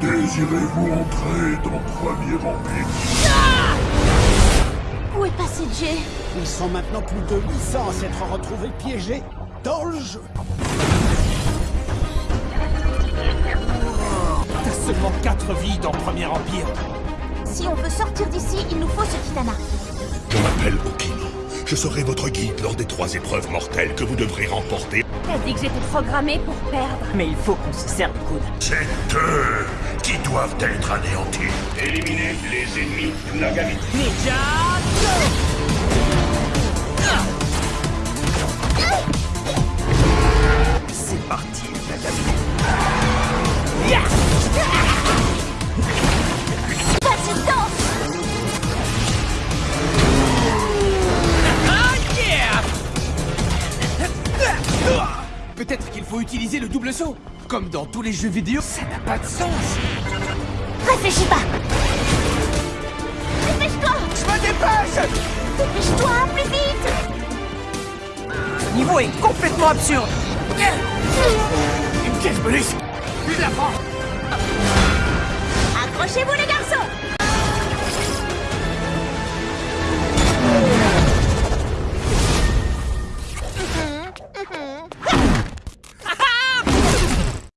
Désirez-vous entrer dans Premier Empire? Où est passé Jay? Ils sont maintenant plus de 800 à s'être retrouvés piégés dans le jeu. T'as seulement 4 vies dans Premier Empire. Si on veut sortir d'ici, il nous faut ce kitana. Je serai votre guide lors des trois épreuves mortelles que vous devrez remporter. T'as dit que j'étais programmée pour perdre. Mais il faut qu'on se serre le coude. C'est eux qui doivent être anéantis. Éliminez les ennemis Nagami. Ninja Peut-être qu'il faut utiliser le double saut. Comme dans tous les jeux vidéo, ça n'a pas de sens. Réfléchis pas. Dépêche-toi. Je me dépêche. Dépêche-toi, plus vite. Ce niveau est complètement absurde. Une pièce bonus. Je la Accrochez-vous les garçons